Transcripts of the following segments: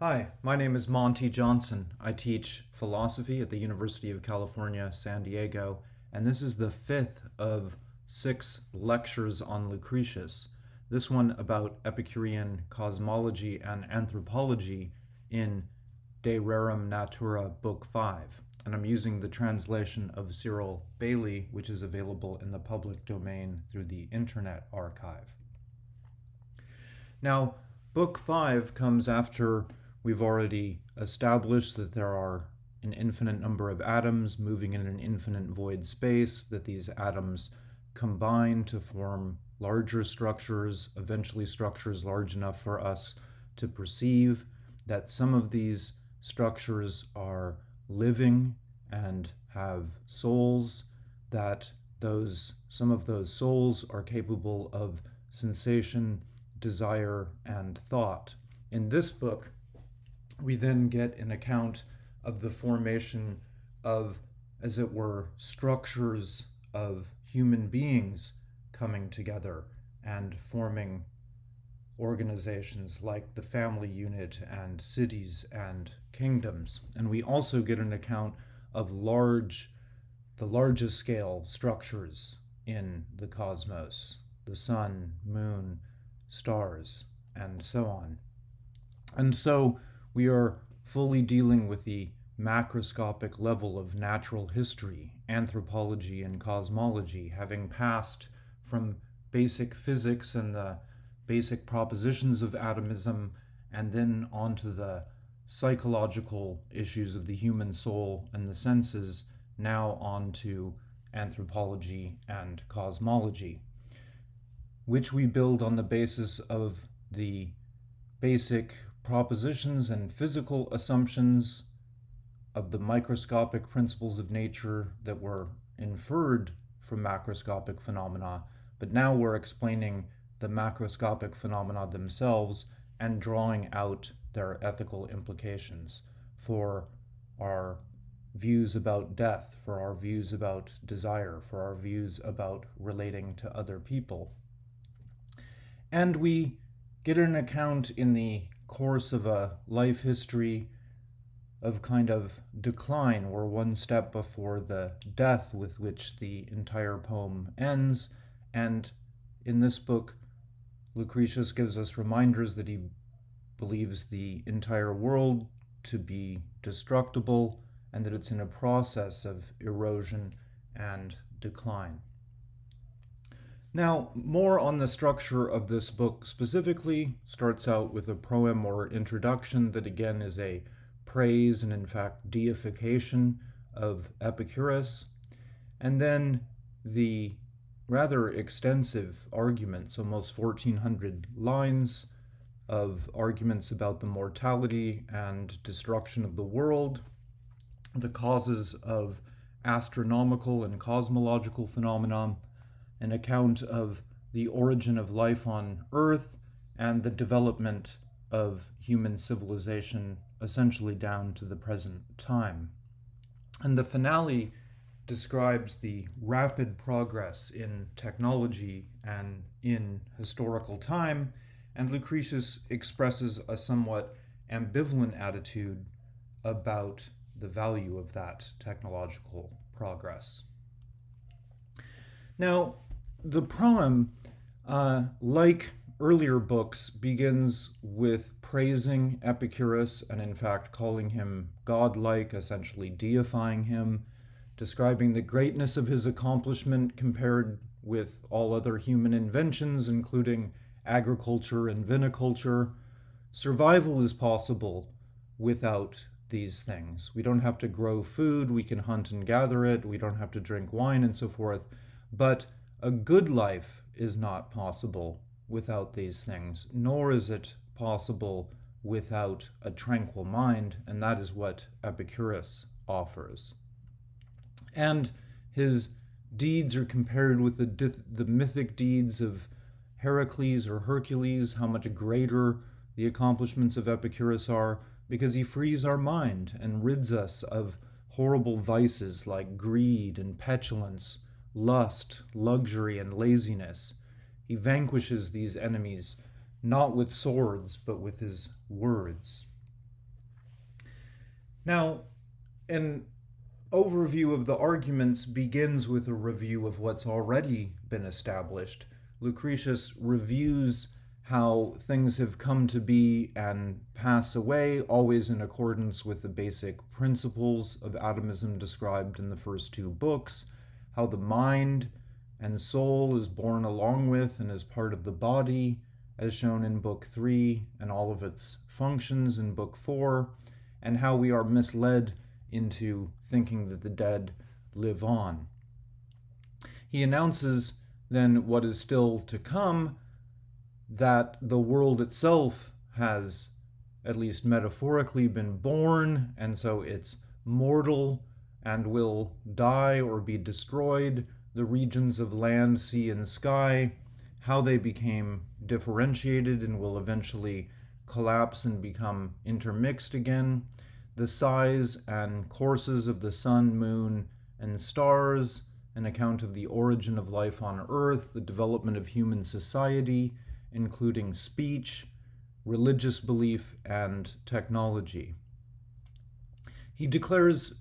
Hi, my name is Monty Johnson. I teach philosophy at the University of California, San Diego, and this is the fifth of six lectures on Lucretius. This one about Epicurean cosmology and anthropology in De Rerum Natura, Book 5. And I'm using the translation of Cyril Bailey, which is available in the public domain through the Internet Archive. Now, Book 5 comes after we've already established that there are an infinite number of atoms moving in an infinite void space, that these atoms combine to form larger structures, eventually structures large enough for us to perceive, that some of these structures are living and have souls, that those some of those souls are capable of sensation, desire, and thought. In this book, we then get an account of the formation of, as it were, structures of human beings coming together and forming organizations like the family unit and cities and kingdoms. And we also get an account of large, the largest scale structures in the cosmos, the sun, moon, stars, and so on. And so we are fully dealing with the macroscopic level of natural history, anthropology, and cosmology, having passed from basic physics and the basic propositions of atomism, and then onto the psychological issues of the human soul and the senses, now on to anthropology and cosmology, which we build on the basis of the basic propositions and physical assumptions of the microscopic principles of nature that were inferred from macroscopic phenomena, but now we're explaining the macroscopic phenomena themselves and drawing out their ethical implications for our views about death, for our views about desire, for our views about relating to other people. And we get an account in the course of a life history of kind of decline. We're one step before the death with which the entire poem ends. And in this book, Lucretius gives us reminders that he believes the entire world to be destructible and that it's in a process of erosion and decline. Now, more on the structure of this book specifically starts out with a proem or introduction that again is a praise and in fact deification of Epicurus, and then the rather extensive arguments, almost 1,400 lines of arguments about the mortality and destruction of the world, the causes of astronomical and cosmological phenomena, an account of the origin of life on Earth, and the development of human civilization essentially down to the present time. And the finale describes the rapid progress in technology and in historical time, and Lucretius expresses a somewhat ambivalent attitude about the value of that technological progress. Now, the proem, uh, like earlier books, begins with praising Epicurus and, in fact, calling him godlike, essentially deifying him describing the greatness of his accomplishment compared with all other human inventions, including agriculture and viniculture. Survival is possible without these things. We don't have to grow food, we can hunt and gather it, we don't have to drink wine and so forth. But a good life is not possible without these things, nor is it possible without a tranquil mind, and that is what Epicurus offers. And his deeds are compared with the, the mythic deeds of Heracles or Hercules, how much greater the accomplishments of Epicurus are, because he frees our mind and rids us of horrible vices like greed and petulance, lust, luxury, and laziness. He vanquishes these enemies not with swords, but with his words. Now, an overview of the arguments begins with a review of what's already been established. Lucretius reviews how things have come to be and pass away, always in accordance with the basic principles of atomism described in the first two books, how the mind and soul is born along with and is part of the body, as shown in Book 3 and all of its functions in Book 4, and how we are misled into thinking that the dead live on. He announces then what is still to come that the world itself has, at least metaphorically, been born, and so it's mortal and will die or be destroyed. The regions of land, sea, and sky, how they became differentiated and will eventually collapse and become intermixed again. The size and courses of the sun, moon, and stars, an account of the origin of life on Earth, the development of human society, including speech, religious belief, and technology. He declares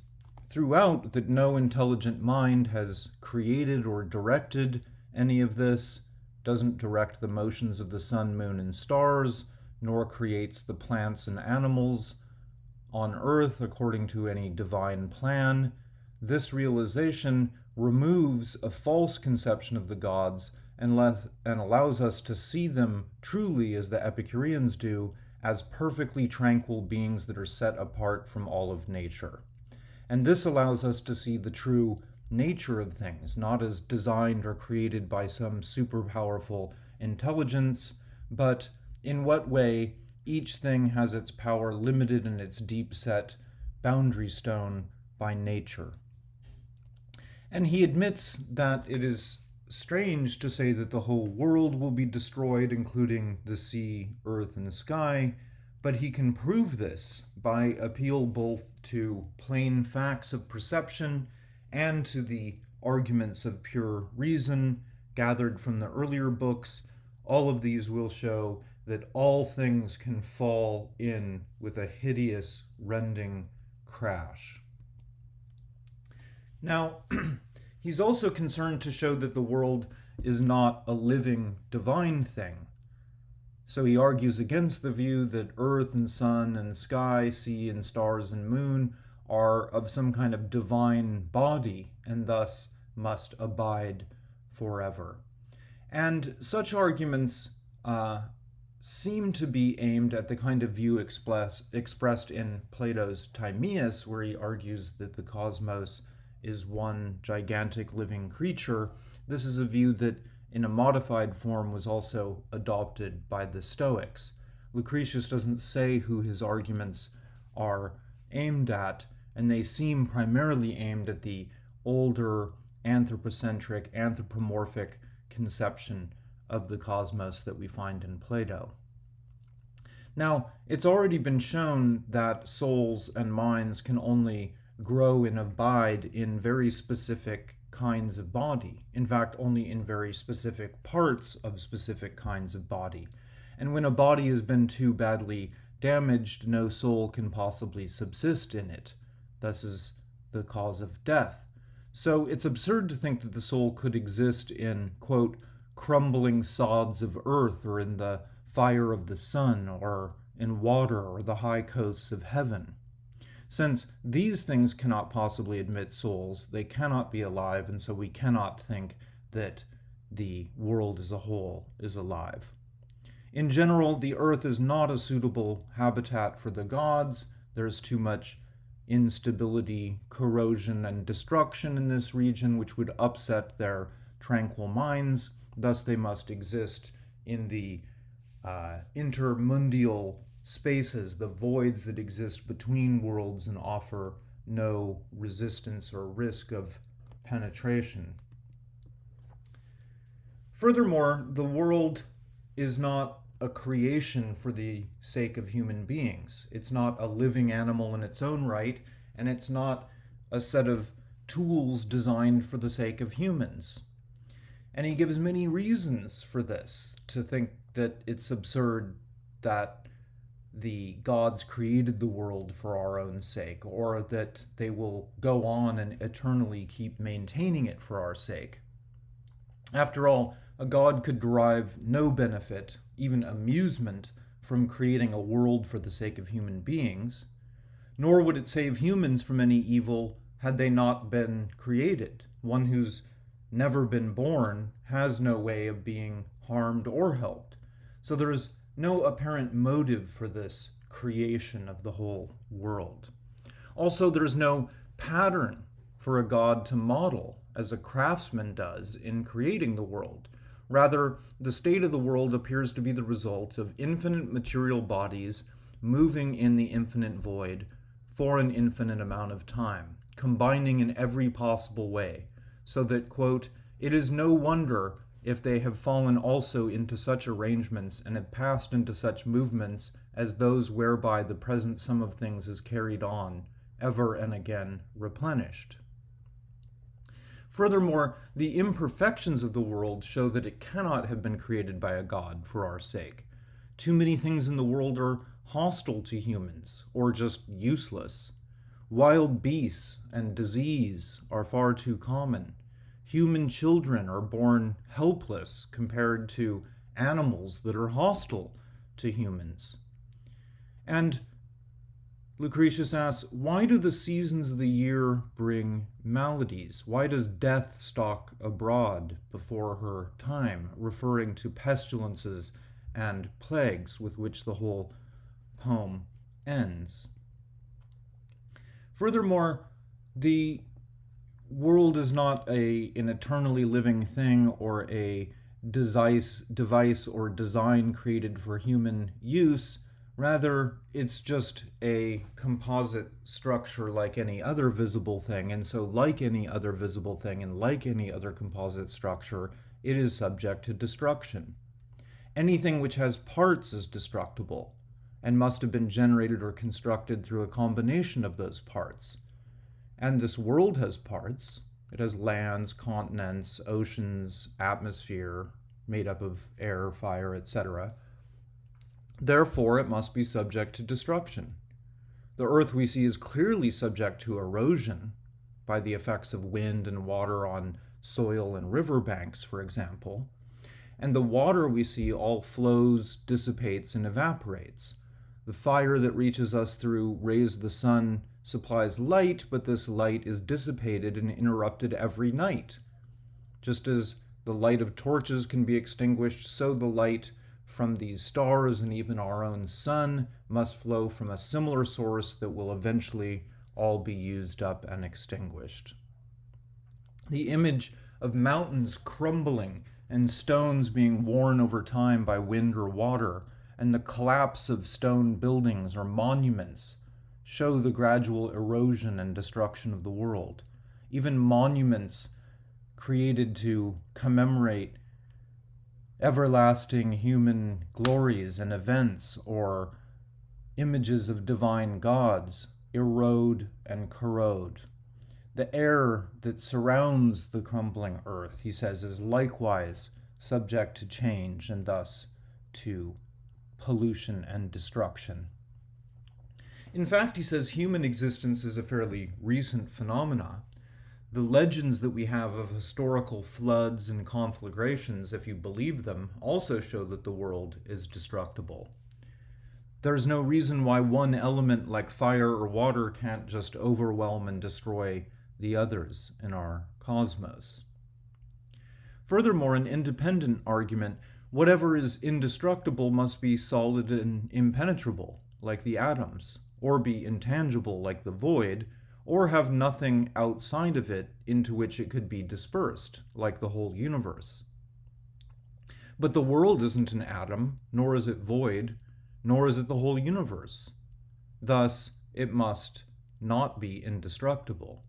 throughout that no intelligent mind has created or directed any of this, doesn't direct the motions of the sun, moon, and stars, nor creates the plants and animals on earth according to any divine plan. This realization removes a false conception of the gods and, let, and allows us to see them truly as the Epicureans do, as perfectly tranquil beings that are set apart from all of nature. And this allows us to see the true nature of things, not as designed or created by some super powerful intelligence, but in what way each thing has its power limited in its deep set boundary stone by nature. And he admits that it is strange to say that the whole world will be destroyed, including the sea, earth, and sky, but he can prove this by appeal both to plain facts of perception and to the arguments of pure reason gathered from the earlier books. All of these will show that all things can fall in with a hideous, rending crash. Now, He's also concerned to show that the world is not a living, divine thing. So he argues against the view that earth and sun and sky, sea and stars and moon are of some kind of divine body and thus must abide forever. And such arguments uh, seem to be aimed at the kind of view express, expressed in Plato's Timaeus, where he argues that the cosmos is one gigantic living creature, this is a view that in a modified form was also adopted by the Stoics. Lucretius doesn't say who his arguments are aimed at, and they seem primarily aimed at the older anthropocentric, anthropomorphic conception of the cosmos that we find in Plato. Now, it's already been shown that souls and minds can only grow and abide in very specific kinds of body. In fact, only in very specific parts of specific kinds of body. And when a body has been too badly damaged, no soul can possibly subsist in it. Thus is the cause of death. So it's absurd to think that the soul could exist in, quote, crumbling sods of earth or in the fire of the sun or in water or the high coasts of heaven. Since these things cannot possibly admit souls, they cannot be alive, and so we cannot think that the world as a whole is alive. In general, the earth is not a suitable habitat for the gods. There's too much instability, corrosion, and destruction in this region, which would upset their tranquil minds. Thus, they must exist in the uh, intermundial spaces, the voids that exist between worlds and offer no resistance or risk of penetration. Furthermore, the world is not a creation for the sake of human beings. It's not a living animal in its own right, and it's not a set of tools designed for the sake of humans. And he gives many reasons for this, to think that it's absurd that the gods created the world for our own sake, or that they will go on and eternally keep maintaining it for our sake. After all, a god could derive no benefit, even amusement, from creating a world for the sake of human beings, nor would it save humans from any evil had they not been created. One who's never been born has no way of being harmed or helped. So there is no apparent motive for this creation of the whole world. Also, there is no pattern for a god to model, as a craftsman does in creating the world. Rather, the state of the world appears to be the result of infinite material bodies moving in the infinite void for an infinite amount of time, combining in every possible way, so that, quote, it is no wonder if they have fallen also into such arrangements and have passed into such movements as those whereby the present sum of things is carried on, ever and again replenished. Furthermore, the imperfections of the world show that it cannot have been created by a god for our sake. Too many things in the world are hostile to humans, or just useless. Wild beasts and disease are far too common human children are born helpless compared to animals that are hostile to humans. And Lucretius asks, why do the seasons of the year bring maladies? Why does death stalk abroad before her time, referring to pestilences and plagues with which the whole poem ends? Furthermore, the world is not a an eternally living thing or a device device or design created for human use. Rather it's just a composite structure like any other visible thing. And so like any other visible thing and like any other composite structure it is subject to destruction. Anything which has parts is destructible and must have been generated or constructed through a combination of those parts and this world has parts. It has lands, continents, oceans, atmosphere made up of air, fire, etc. Therefore, it must be subject to destruction. The earth we see is clearly subject to erosion by the effects of wind and water on soil and river banks, for example. And the water we see all flows, dissipates, and evaporates. The fire that reaches us through rays of the sun supplies light, but this light is dissipated and interrupted every night. Just as the light of torches can be extinguished, so the light from these stars and even our own sun must flow from a similar source that will eventually all be used up and extinguished. The image of mountains crumbling and stones being worn over time by wind or water, and the collapse of stone buildings or monuments show the gradual erosion and destruction of the world. Even monuments created to commemorate everlasting human glories and events or images of divine gods erode and corrode. The air that surrounds the crumbling earth, he says, is likewise subject to change and thus to pollution and destruction. In fact, he says human existence is a fairly recent phenomena. The legends that we have of historical floods and conflagrations, if you believe them, also show that the world is destructible. There's no reason why one element like fire or water can't just overwhelm and destroy the others in our cosmos. Furthermore, an independent argument whatever is indestructible must be solid and impenetrable, like the atoms or be intangible like the void, or have nothing outside of it into which it could be dispersed, like the whole universe. But the world isn't an atom, nor is it void, nor is it the whole universe. Thus, it must not be indestructible.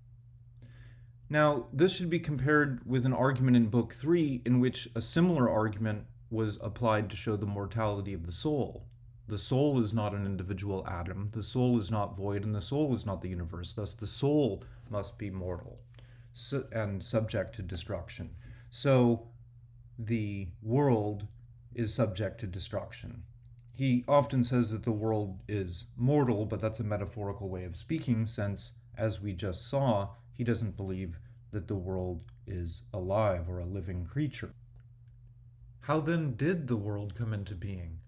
Now, this should be compared with an argument in Book 3 in which a similar argument was applied to show the mortality of the soul. The soul is not an individual atom, the soul is not void, and the soul is not the universe. Thus, the soul must be mortal and subject to destruction. So, the world is subject to destruction. he often says that the world is mortal, but that's a metaphorical way of speaking, since, as we just saw, he doesn't believe that the world is alive or a living creature. How then did the world come into being?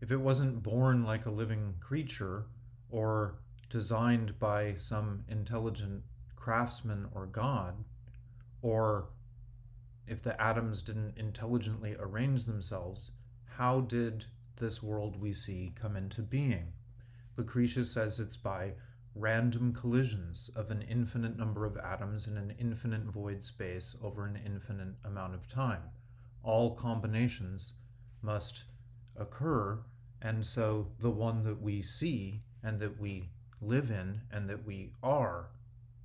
If it wasn't born like a living creature or designed by some intelligent craftsman or god, or if the atoms didn't intelligently arrange themselves, how did this world we see come into being. Lucretius says it's by random collisions of an infinite number of atoms in an infinite void space over an infinite amount of time. All combinations must occur, and so the one that we see and that we live in and that we are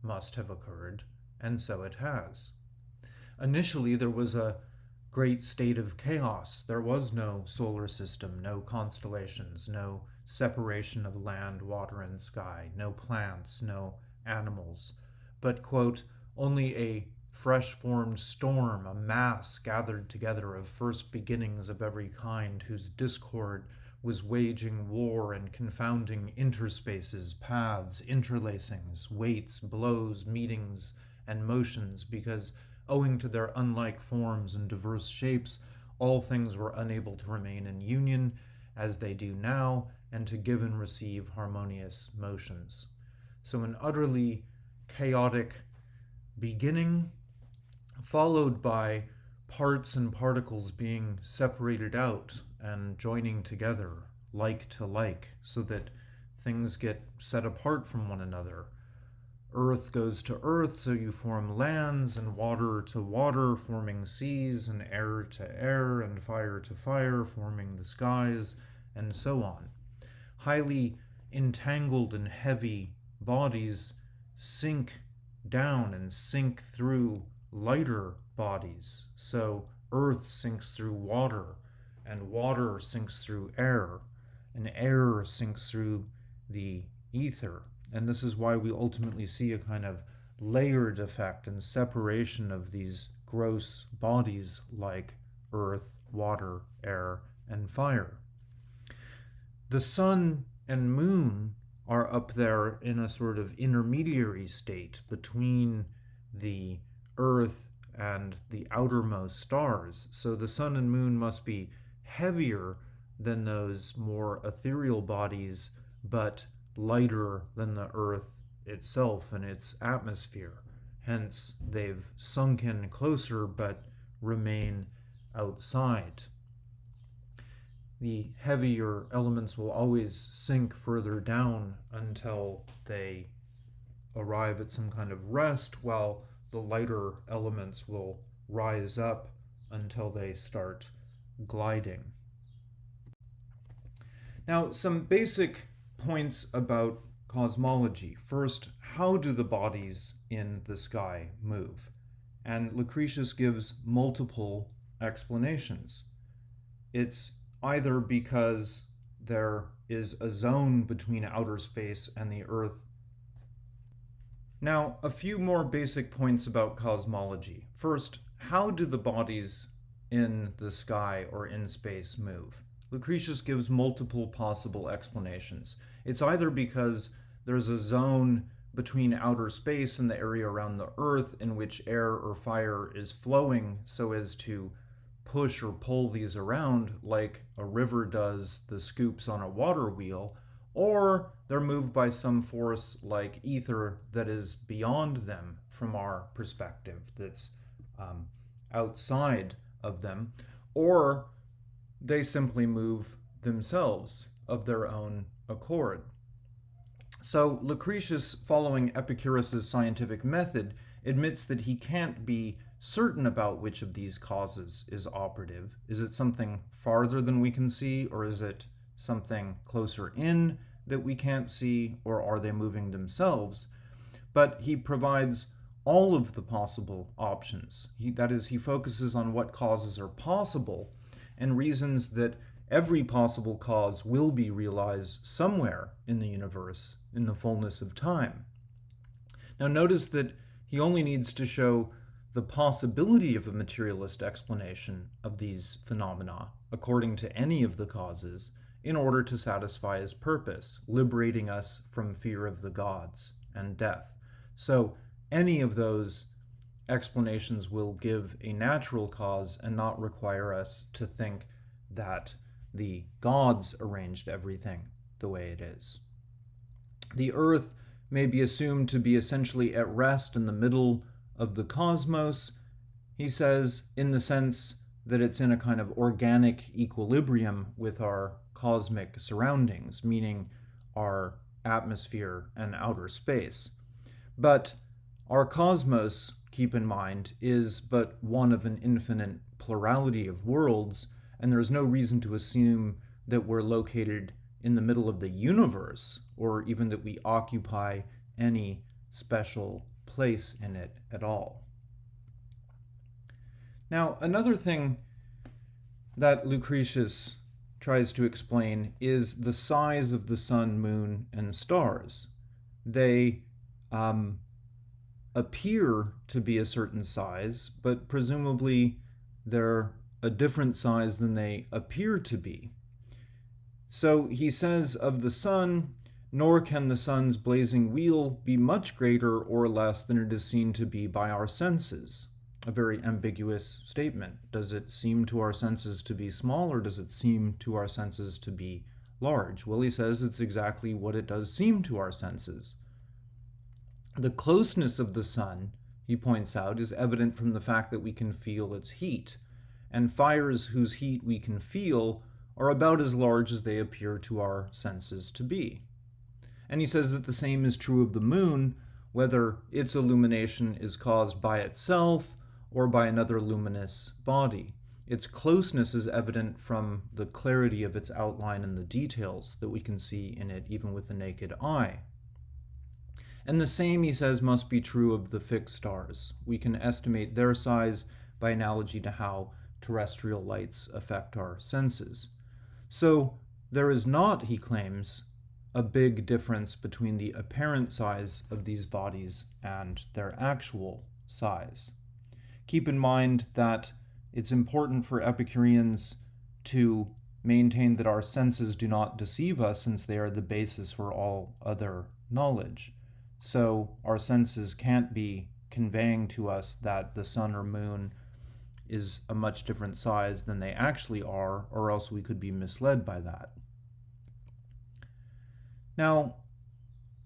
must have occurred, and so it has. Initially, there was a great state of chaos. There was no solar system, no constellations, no separation of land, water, and sky, no plants, no animals, but, quote, only a fresh formed storm, a mass gathered together of first beginnings of every kind, whose discord was waging war and confounding interspaces, paths, interlacings, weights, blows, meetings, and motions, because Owing to their unlike forms and diverse shapes, all things were unable to remain in union as they do now and to give and receive harmonious motions. So, an utterly chaotic beginning, followed by parts and particles being separated out and joining together, like to like, so that things get set apart from one another earth goes to earth, so you form lands, and water to water, forming seas, and air to air, and fire to fire, forming the skies, and so on. Highly entangled and heavy bodies sink down and sink through lighter bodies. So earth sinks through water, and water sinks through air, and air sinks through the ether and this is why we ultimately see a kind of layered effect and separation of these gross bodies like earth, water, air, and fire. The sun and moon are up there in a sort of intermediary state between the earth and the outermost stars. So the sun and moon must be heavier than those more ethereal bodies, but lighter than the Earth itself and its atmosphere. Hence, they've sunk in closer but remain outside. The heavier elements will always sink further down until they arrive at some kind of rest, while the lighter elements will rise up until they start gliding. Now, some basic points about cosmology. First, how do the bodies in the sky move? And Lucretius gives multiple explanations. It's either because there is a zone between outer space and the Earth. Now, a few more basic points about cosmology. First, how do the bodies in the sky or in space move? Lucretius gives multiple possible explanations. It's either because there's a zone between outer space and the area around the Earth in which air or fire is flowing so as to push or pull these around like a river does the scoops on a water wheel, or they're moved by some force like ether that is beyond them from our perspective, that's um, outside of them, or they simply move themselves of their own accord. So Lucretius, following Epicurus's scientific method, admits that he can't be certain about which of these causes is operative. Is it something farther than we can see, or is it something closer in that we can't see, or are they moving themselves? But he provides all of the possible options. He, that is, he focuses on what causes are possible and reasons that every possible cause will be realized somewhere in the universe in the fullness of time. Now, notice that he only needs to show the possibility of a materialist explanation of these phenomena according to any of the causes, in order to satisfy his purpose, liberating us from fear of the gods and death. So, any of those explanations will give a natural cause and not require us to think that the gods arranged everything the way it is. The earth may be assumed to be essentially at rest in the middle of the cosmos, he says, in the sense that it's in a kind of organic equilibrium with our cosmic surroundings, meaning our atmosphere and outer space. But our cosmos, keep in mind, is but one of an infinite plurality of worlds, and there is no reason to assume that we're located in the middle of the universe, or even that we occupy any special place in it at all. Now, another thing that Lucretius tries to explain is the size of the sun, moon, and stars. They um, appear to be a certain size, but presumably they're a different size than they appear to be. So he says of the sun, nor can the sun's blazing wheel be much greater or less than it is seen to be by our senses. A very ambiguous statement. Does it seem to our senses to be small, or does it seem to our senses to be large? Well, he says it's exactly what it does seem to our senses. The closeness of the sun, he points out, is evident from the fact that we can feel its heat, and fires whose heat we can feel are about as large as they appear to our senses to be. And he says that the same is true of the moon, whether its illumination is caused by itself or by another luminous body. Its closeness is evident from the clarity of its outline and the details that we can see in it even with the naked eye. And the same, he says, must be true of the fixed stars. We can estimate their size by analogy to how terrestrial lights affect our senses. So there is not, he claims, a big difference between the apparent size of these bodies and their actual size. Keep in mind that it's important for Epicureans to maintain that our senses do not deceive us since they are the basis for all other knowledge. So our senses can't be conveying to us that the sun or moon is a much different size than they actually are, or else we could be misled by that. Now,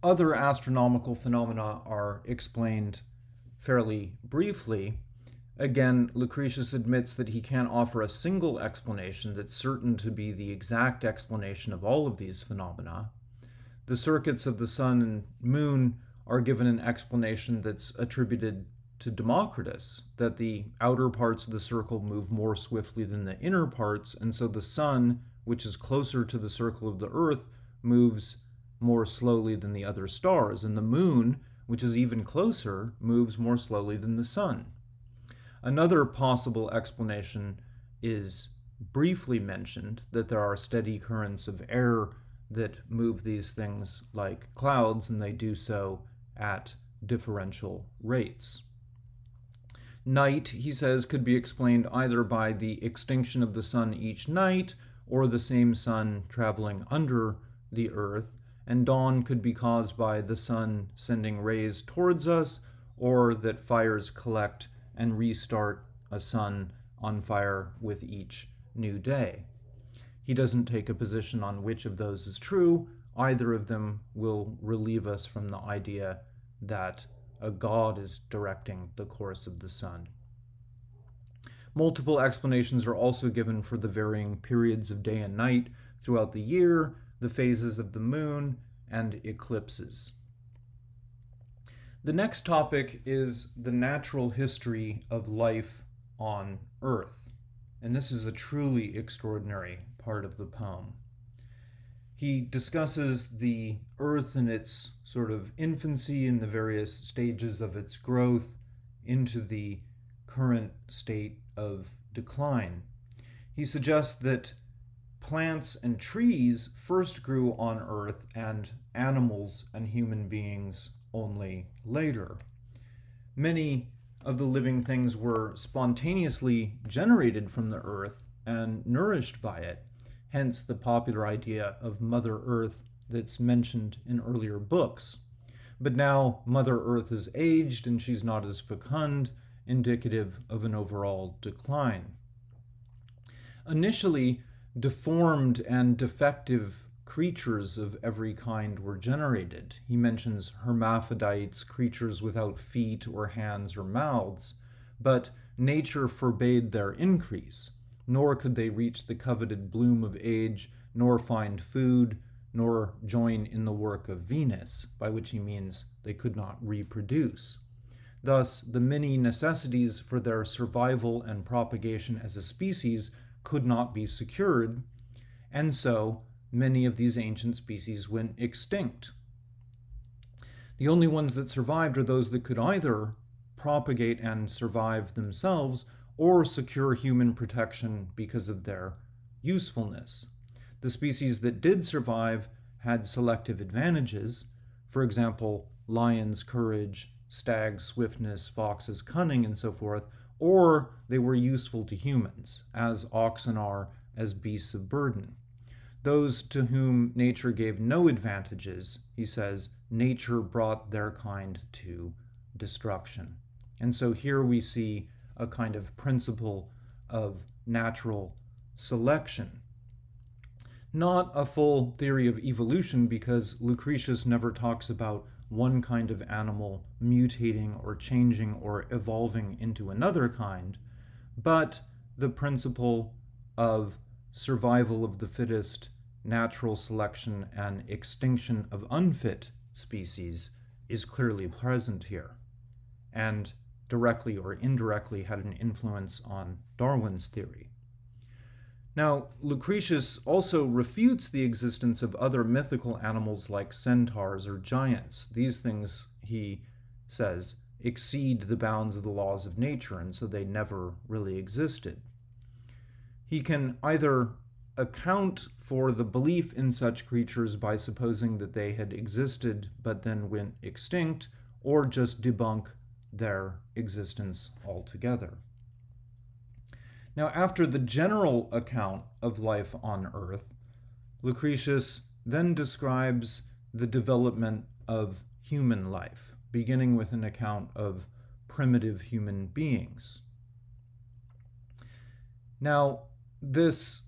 other astronomical phenomena are explained fairly briefly. Again, Lucretius admits that he can't offer a single explanation that's certain to be the exact explanation of all of these phenomena. The circuits of the sun and moon are given an explanation that's attributed to Democritus, that the outer parts of the circle move more swiftly than the inner parts, and so the sun, which is closer to the circle of the earth, moves more slowly than the other stars, and the moon, which is even closer, moves more slowly than the sun. Another possible explanation is briefly mentioned that there are steady currents of air that move these things like clouds, and they do so at differential rates. Night, he says, could be explained either by the extinction of the sun each night or the same sun traveling under the earth, and dawn could be caused by the sun sending rays towards us or that fires collect and restart a sun on fire with each new day. He doesn't take a position on which of those is true. Either of them will relieve us from the idea that a god is directing the course of the sun. Multiple explanations are also given for the varying periods of day and night throughout the year, the phases of the moon, and eclipses. The next topic is the natural history of life on Earth, and this is a truly extraordinary part of the poem he discusses the earth in its sort of infancy and the various stages of its growth into the current state of decline. He suggests that plants and trees first grew on earth and animals and human beings only later. Many of the living things were spontaneously generated from the earth and nourished by it, hence the popular idea of Mother Earth that's mentioned in earlier books. But now Mother Earth is aged and she's not as fecund, indicative of an overall decline. Initially, deformed and defective creatures of every kind were generated. He mentions hermaphrodites, creatures without feet or hands or mouths, but nature forbade their increase, nor could they reach the coveted bloom of age, nor find food, nor join in the work of Venus, by which he means they could not reproduce. Thus, the many necessities for their survival and propagation as a species could not be secured, and so many of these ancient species went extinct. The only ones that survived are those that could either propagate and survive themselves or secure human protection because of their usefulness. The species that did survive had selective advantages, for example, lions' courage, stags' swiftness, foxes' cunning, and so forth, or they were useful to humans, as oxen are as beasts of burden. Those to whom nature gave no advantages, he says, nature brought their kind to destruction. And so here we see a kind of principle of natural selection. Not a full theory of evolution because Lucretius never talks about one kind of animal mutating or changing or evolving into another kind, but the principle of survival of the fittest, natural selection, and extinction of unfit species is clearly present here, and directly or indirectly had an influence on Darwin's theory. Now, Lucretius also refutes the existence of other mythical animals like centaurs or giants. These things, he says, exceed the bounds of the laws of nature, and so they never really existed. He can either account for the belief in such creatures by supposing that they had existed but then went extinct, or just debunk their existence altogether. Now, after the general account of life on Earth, Lucretius then describes the development of human life, beginning with an account of primitive human beings. Now, this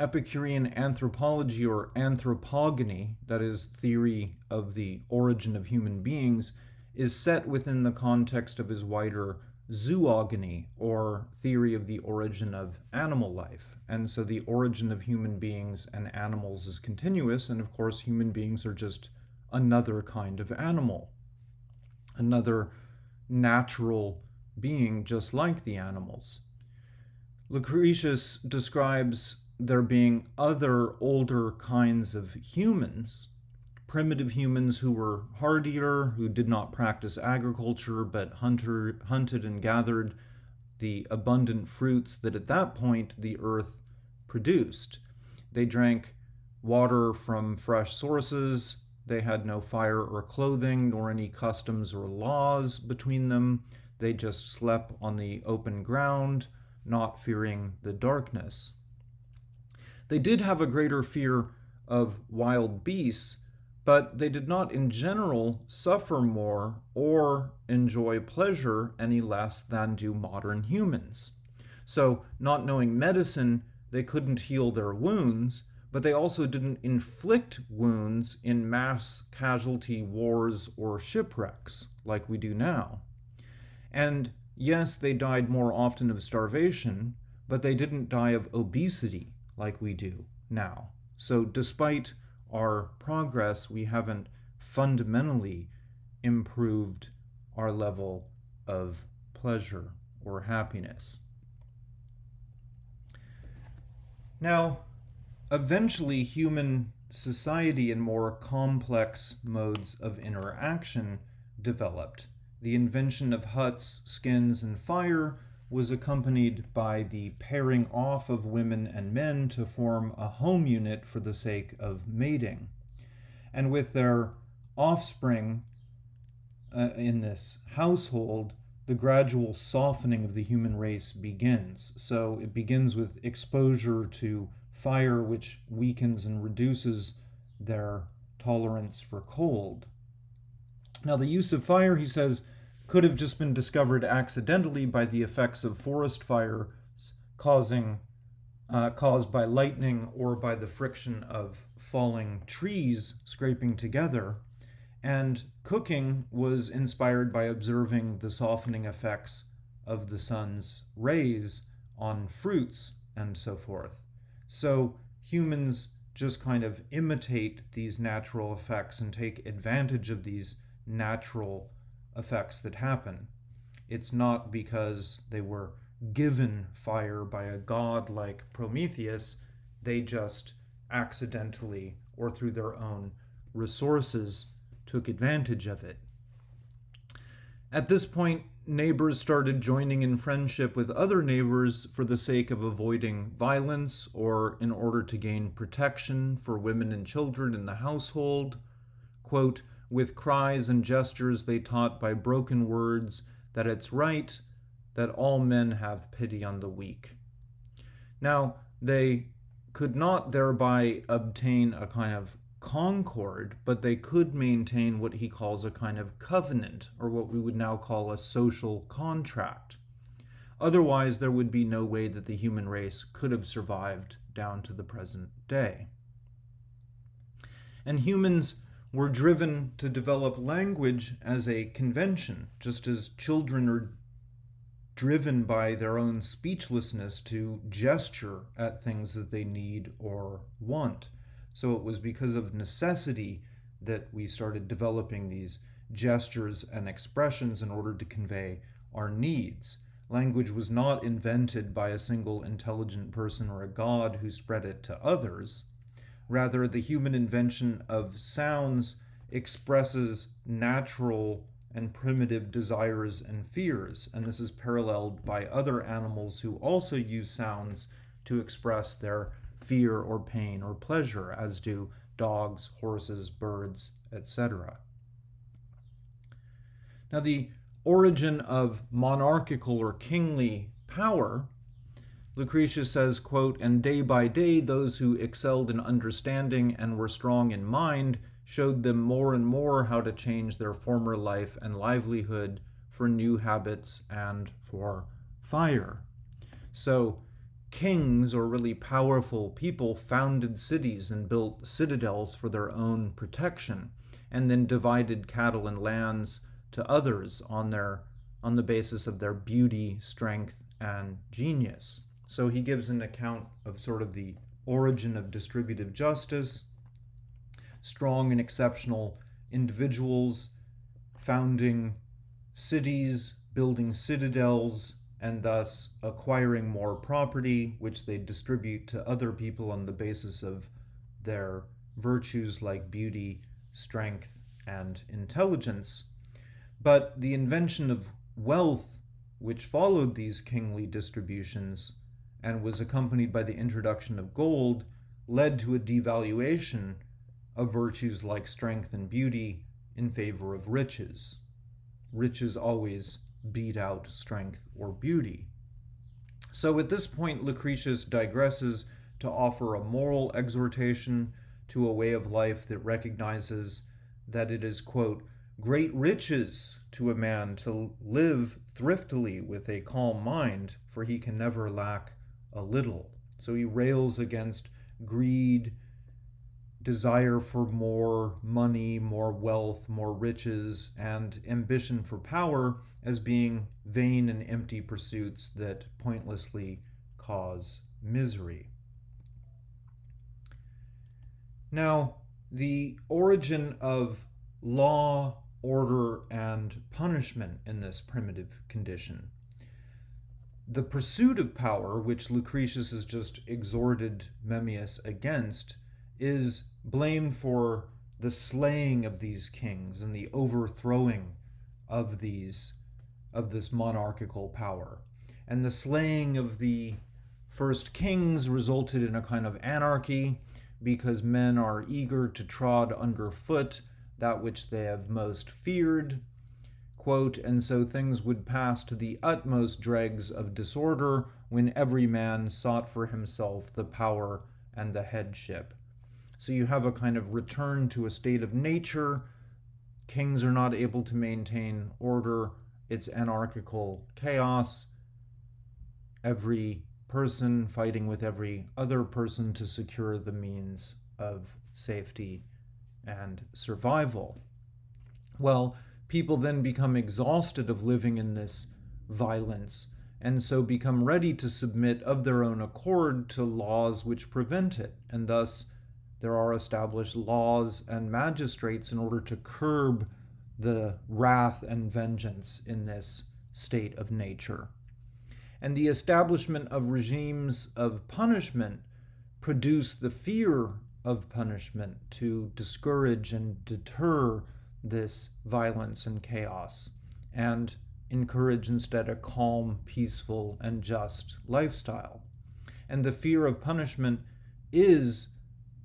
Epicurean anthropology or anthropogony, that is, theory of the origin of human beings, is set within the context of his wider zoogony, or theory of the origin of animal life. And so the origin of human beings and animals is continuous, and of course, human beings are just another kind of animal, another natural being just like the animals. Lucretius describes there being other older kinds of humans primitive humans who were hardier, who did not practice agriculture but hunter, hunted and gathered the abundant fruits that at that point the earth produced. They drank water from fresh sources. They had no fire or clothing, nor any customs or laws between them. They just slept on the open ground, not fearing the darkness. They did have a greater fear of wild beasts, but they did not in general suffer more or enjoy pleasure any less than do modern humans. So, not knowing medicine, they couldn't heal their wounds, but they also didn't inflict wounds in mass casualty wars or shipwrecks like we do now. And yes, they died more often of starvation, but they didn't die of obesity like we do now. So, despite our progress, we haven't fundamentally improved our level of pleasure or happiness. Now, eventually, human society and more complex modes of interaction developed. The invention of huts, skins, and fire was accompanied by the pairing off of women and men to form a home unit for the sake of mating. And with their offspring uh, in this household, the gradual softening of the human race begins. So it begins with exposure to fire which weakens and reduces their tolerance for cold. Now, the use of fire, he says, could have just been discovered accidentally by the effects of forest fires causing uh, caused by lightning or by the friction of falling trees scraping together. And cooking was inspired by observing the softening effects of the sun's rays on fruits and so forth. So humans just kind of imitate these natural effects and take advantage of these natural effects that happen. It's not because they were given fire by a god like Prometheus, they just accidentally or through their own resources took advantage of it. At this point, neighbors started joining in friendship with other neighbors for the sake of avoiding violence or in order to gain protection for women and children in the household. Quote, with cries and gestures they taught by broken words that it's right that all men have pity on the weak. Now, they could not thereby obtain a kind of concord, but they could maintain what he calls a kind of covenant, or what we would now call a social contract. Otherwise, there would be no way that the human race could have survived down to the present day. And humans were driven to develop language as a convention, just as children are driven by their own speechlessness to gesture at things that they need or want. So it was because of necessity that we started developing these gestures and expressions in order to convey our needs. Language was not invented by a single intelligent person or a god who spread it to others. Rather, the human invention of sounds expresses natural and primitive desires and fears, and this is paralleled by other animals who also use sounds to express their fear or pain or pleasure, as do dogs, horses, birds, etc. Now, the origin of monarchical or kingly power, Lucretius says, quote, And day by day those who excelled in understanding and were strong in mind showed them more and more how to change their former life and livelihood for new habits and for fire. So, kings or really powerful people founded cities and built citadels for their own protection, and then divided cattle and lands to others on their on the basis of their beauty, strength, and genius. So he gives an account of sort of the origin of distributive justice strong and exceptional individuals founding cities, building citadels, and thus acquiring more property, which they distribute to other people on the basis of their virtues like beauty, strength, and intelligence. But the invention of wealth, which followed these kingly distributions and was accompanied by the introduction of gold, led to a devaluation of virtues like strength and beauty in favor of riches. Riches always beat out strength or beauty. So at this point, Lucretius digresses to offer a moral exhortation to a way of life that recognizes that it is, quote, great riches to a man to live thriftily with a calm mind, for he can never lack a little. So he rails against greed desire for more money, more wealth, more riches, and ambition for power as being vain and empty pursuits that pointlessly cause misery. Now, the origin of law, order, and punishment in this primitive condition. The pursuit of power, which Lucretius has just exhorted Memmius against, is blamed for the slaying of these kings and the overthrowing of these of this monarchical power. And the slaying of the first kings resulted in a kind of anarchy because men are eager to trod underfoot that which they have most feared. Quote, and so things would pass to the utmost dregs of disorder when every man sought for himself the power and the headship. So you have a kind of return to a state of nature. Kings are not able to maintain order, it's anarchical chaos. Every person fighting with every other person to secure the means of safety and survival. Well, people then become exhausted of living in this violence and so become ready to submit of their own accord to laws which prevent it. And thus, there are established laws and magistrates in order to curb the wrath and vengeance in this state of nature. And the establishment of regimes of punishment produce the fear of punishment to discourage and deter this violence and chaos and encourage instead a calm, peaceful, and just lifestyle. And the fear of punishment is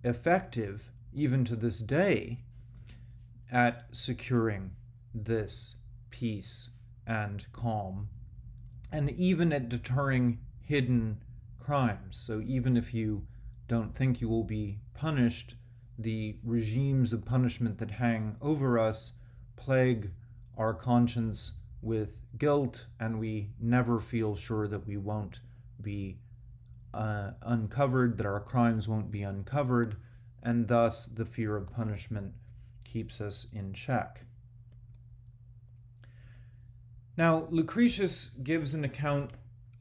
effective, even to this day, at securing this peace and calm, and even at deterring hidden crimes. So even if you don't think you will be punished, the regimes of punishment that hang over us plague our conscience with guilt, and we never feel sure that we won't be uh, uncovered, that our crimes won't be uncovered, and thus the fear of punishment keeps us in check. Now, Lucretius gives an account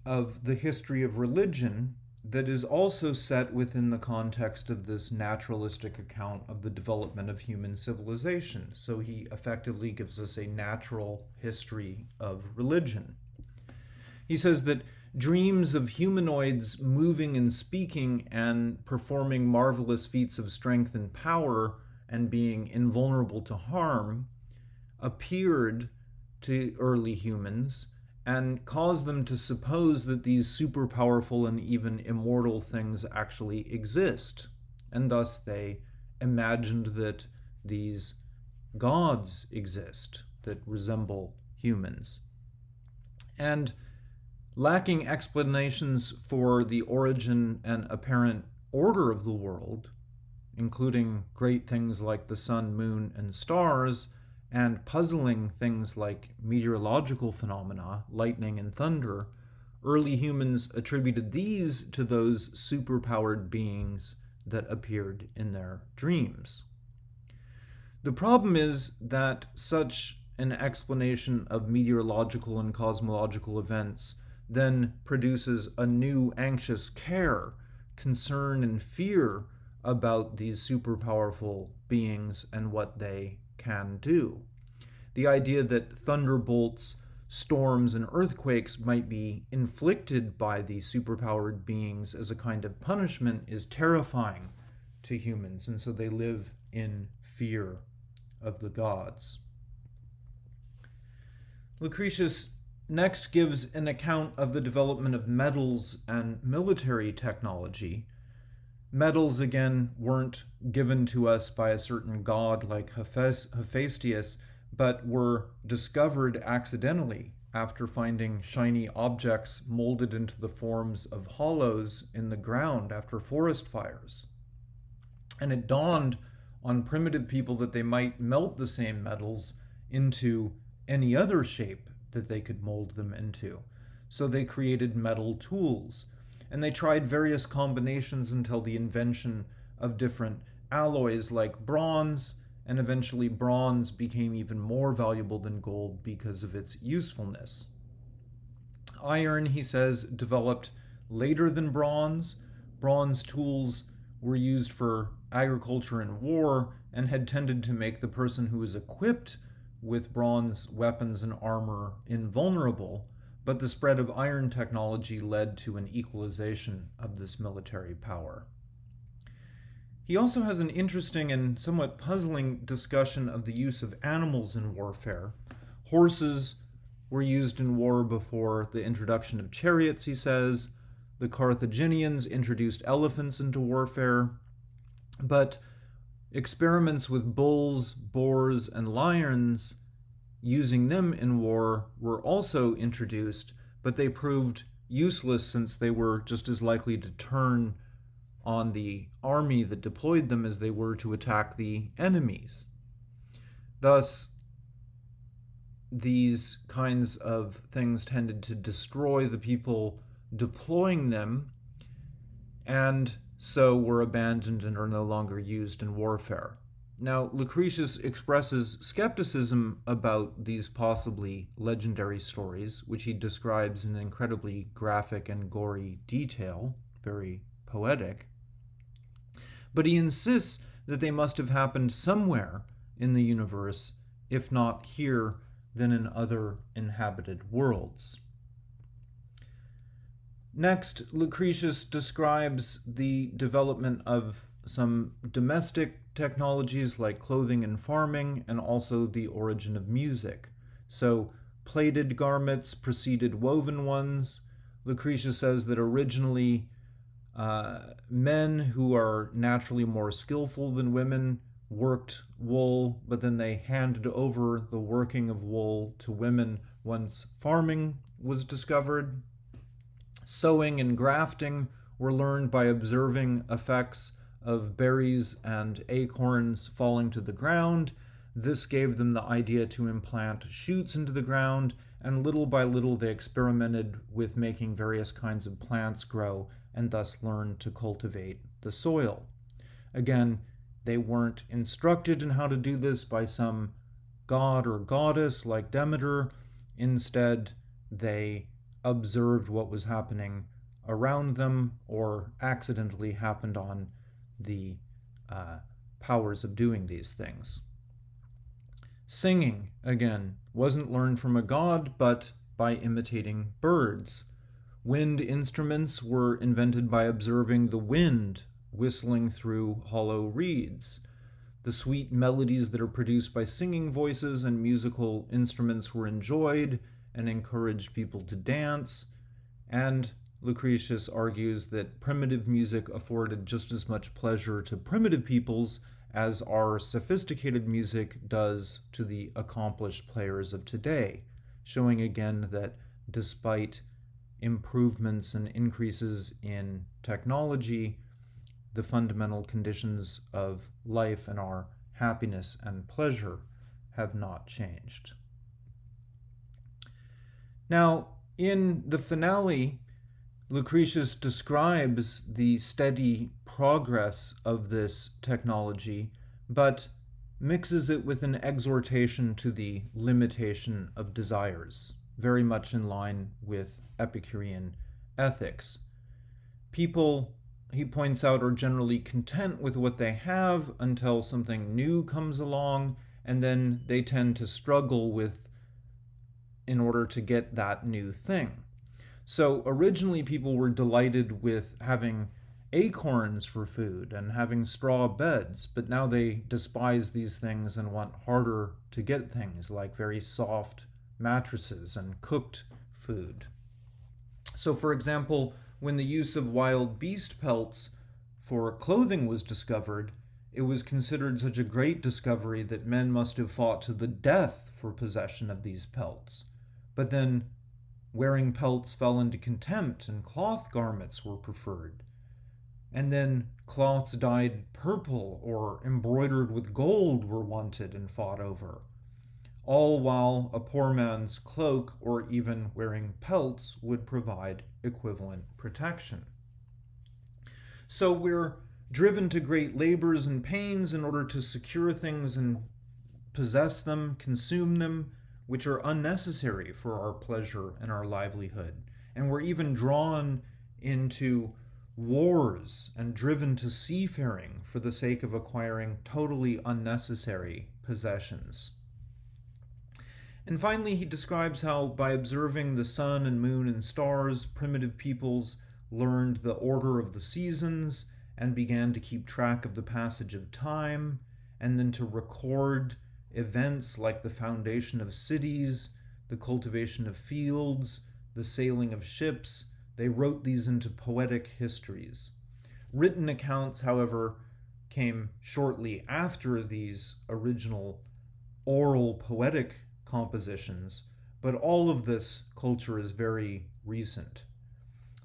of the history of religion that is also set within the context of this naturalistic account of the development of human civilization. So he effectively gives us a natural history of religion. He says that dreams of humanoids moving and speaking and performing marvelous feats of strength and power and being invulnerable to harm appeared to early humans and cause them to suppose that these super powerful and even immortal things actually exist. And thus they imagined that these gods exist that resemble humans. And lacking explanations for the origin and apparent order of the world, including great things like the sun, moon, and stars, and puzzling things like meteorological phenomena, lightning and thunder, early humans attributed these to those superpowered beings that appeared in their dreams. The problem is that such an explanation of meteorological and cosmological events then produces a new anxious care, concern, and fear about these super powerful beings and what they can do. The idea that thunderbolts, storms, and earthquakes might be inflicted by these superpowered beings as a kind of punishment is terrifying to humans, and so they live in fear of the gods. Lucretius next gives an account of the development of metals and military technology Metals, again, weren't given to us by a certain god like Hephaestus, but were discovered accidentally after finding shiny objects molded into the forms of hollows in the ground after forest fires. And it dawned on primitive people that they might melt the same metals into any other shape that they could mold them into. So they created metal tools and they tried various combinations until the invention of different alloys like bronze, and eventually bronze became even more valuable than gold because of its usefulness. Iron, he says, developed later than bronze. Bronze tools were used for agriculture and war and had tended to make the person who was equipped with bronze weapons and armor invulnerable, but the spread of iron technology led to an equalization of this military power. He also has an interesting and somewhat puzzling discussion of the use of animals in warfare. Horses were used in war before the introduction of chariots, he says. The Carthaginians introduced elephants into warfare. But experiments with bulls, boars, and lions using them in war were also introduced, but they proved useless since they were just as likely to turn on the army that deployed them as they were to attack the enemies. Thus, these kinds of things tended to destroy the people deploying them and so were abandoned and are no longer used in warfare. Now, Lucretius expresses skepticism about these possibly legendary stories, which he describes in incredibly graphic and gory detail, very poetic. But he insists that they must have happened somewhere in the universe, if not here, then in other inhabited worlds. Next, Lucretius describes the development of some domestic technologies like clothing and farming, and also the origin of music. So, plaited garments preceded woven ones. Lucretius says that originally uh, men who are naturally more skillful than women worked wool, but then they handed over the working of wool to women once farming was discovered. Sowing and grafting were learned by observing effects of berries and acorns falling to the ground. This gave them the idea to implant shoots into the ground, and little by little they experimented with making various kinds of plants grow and thus learned to cultivate the soil. Again, they weren't instructed in how to do this by some god or goddess like Demeter. Instead, they observed what was happening around them or accidentally happened on the uh, powers of doing these things. Singing, again, wasn't learned from a god, but by imitating birds. Wind instruments were invented by observing the wind whistling through hollow reeds. The sweet melodies that are produced by singing voices and musical instruments were enjoyed and encouraged people to dance, and Lucretius argues that primitive music afforded just as much pleasure to primitive peoples as our sophisticated music does to the accomplished players of today, showing again that despite improvements and increases in technology, the fundamental conditions of life and our happiness and pleasure have not changed. Now, in the finale, Lucretius describes the steady progress of this technology, but mixes it with an exhortation to the limitation of desires, very much in line with Epicurean ethics. People, he points out, are generally content with what they have until something new comes along, and then they tend to struggle with in order to get that new thing. So originally, people were delighted with having acorns for food and having straw beds, but now they despise these things and want harder to get things like very soft mattresses and cooked food. So, for example, when the use of wild beast pelts for clothing was discovered, it was considered such a great discovery that men must have fought to the death for possession of these pelts. But then Wearing pelts fell into contempt, and cloth garments were preferred. And then cloths dyed purple or embroidered with gold were wanted and fought over. All while a poor man's cloak or even wearing pelts would provide equivalent protection. So we're driven to great labors and pains in order to secure things and possess them, consume them, which are unnecessary for our pleasure and our livelihood. And we're even drawn into wars and driven to seafaring for the sake of acquiring totally unnecessary possessions. And finally, he describes how by observing the sun and moon and stars, primitive peoples learned the order of the seasons and began to keep track of the passage of time, and then to record events like the foundation of cities, the cultivation of fields, the sailing of ships. They wrote these into poetic histories. Written accounts, however, came shortly after these original oral poetic compositions, but all of this culture is very recent.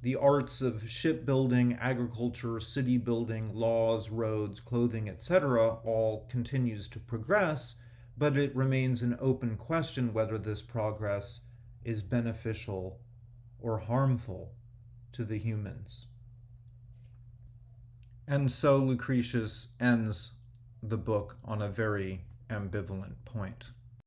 the arts of shipbuilding, agriculture, city building, laws, roads, clothing, etc., all continues to progress, but it remains an open question whether this progress is beneficial or harmful to the humans. And so Lucretius ends the book on a very ambivalent point.